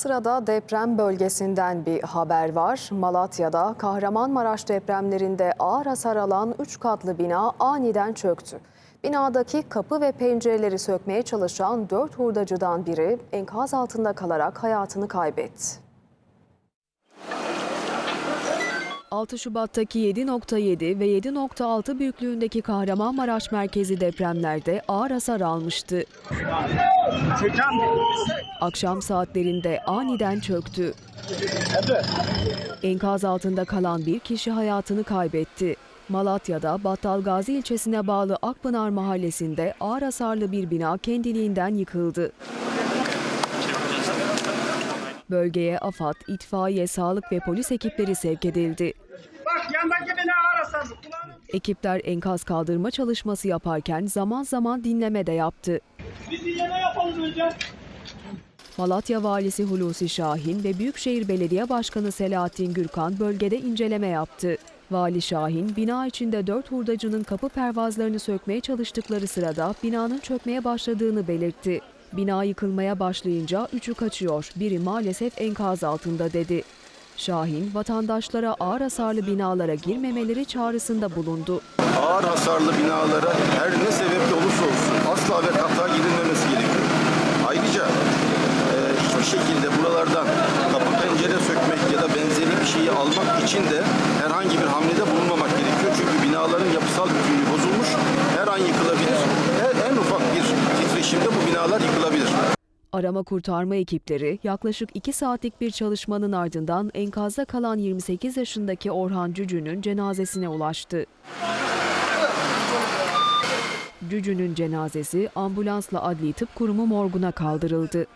Sırada deprem bölgesinden bir haber var. Malatya'da Kahramanmaraş depremlerinde ağır hasar alan 3 katlı bina aniden çöktü. Binadaki kapı ve pencereleri sökmeye çalışan 4 hurdacıdan biri enkaz altında kalarak hayatını kaybetti. 6 Şubat'taki 7.7 ve 7.6 büyüklüğündeki Kahramanmaraş merkezi depremlerde ağır hasar almıştı. Akşam saatlerinde aniden çöktü. Enkaz altında kalan bir kişi hayatını kaybetti. Malatya'da Battalgazi ilçesine bağlı Akpınar mahallesinde ağır hasarlı bir bina kendiliğinden yıkıldı. Bölgeye AFAD, itfaiye, sağlık ve polis ekipleri sevk edildi. Bak yandaki bina. Kulağını Ekipler enkaz kaldırma çalışması yaparken zaman zaman dinleme de yaptı. biz dinleme yapalım önce. Malatya Valisi Hulusi Şahin ve Büyükşehir Belediye Başkanı Selahattin Gürkan bölgede inceleme yaptı. Vali Şahin, bina içinde dört hurdacının kapı pervazlarını sökmeye çalıştıkları sırada binanın çökmeye başladığını belirtti. Bina yıkılmaya başlayınca üçü kaçıyor, biri maalesef enkaz altında dedi. Şahin, vatandaşlara ağır hasarlı binalara girmemeleri çağrısında bulundu. ağır hasarlı binalara her ne sebeple olursa olsun asla ve kata girilmemesi gerekiyor. Ayrıca e, hiçbir şekilde buralardan kapı pencere sökmek ya da benzeri bir şeyi almak için de herhangi bir hamlede binalar yıkılabilir. Arama kurtarma ekipleri yaklaşık 2 saatlik bir çalışmanın ardından enkazda kalan 28 yaşındaki Orhan Cücü'nün cenazesine ulaştı. Cücü'nün cenazesi ambulansla adli tıp kurumu morguna kaldırıldı.